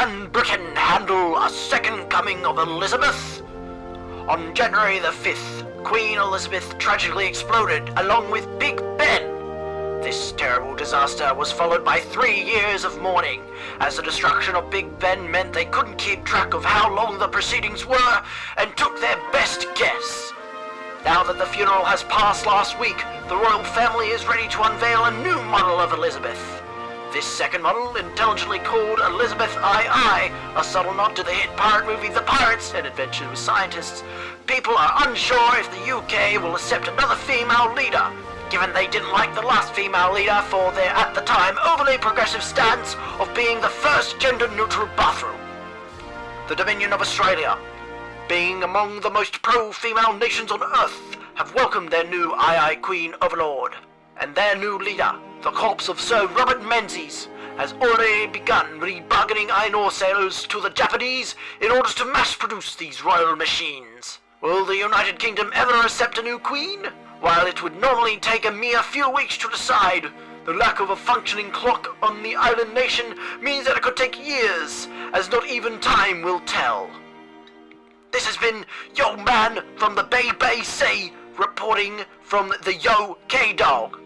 Can Britain handle a second coming of Elizabeth? On January the 5th, Queen Elizabeth tragically exploded along with Big Ben. This terrible disaster was followed by three years of mourning, as the destruction of Big Ben meant they couldn't keep track of how long the proceedings were and took their best guess. Now that the funeral has passed last week, the royal family is ready to unveil a new model of Elizabeth. This second model, intelligently called Elizabeth II, a subtle nod to the hit pirate movie The Pirates and Adventures with Scientists, people are unsure if the UK will accept another female leader, given they didn't like the last female leader for their, at the time, overly progressive stance of being the first gender-neutral bathroom. The Dominion of Australia, being among the most pro-female nations on Earth, have welcomed their new II Queen Overlord, and their new leader, the corpse of Sir Robert Menzies has already begun rebargaining iron ore sales to the Japanese in order to mass produce these royal machines. Will the United Kingdom ever accept a new queen? While it would normally take a mere few weeks to decide, the lack of a functioning clock on the island nation means that it could take years, as not even time will tell. This has been Yo Man from the Bay Bay Sea, reporting from the Yo K-Dog.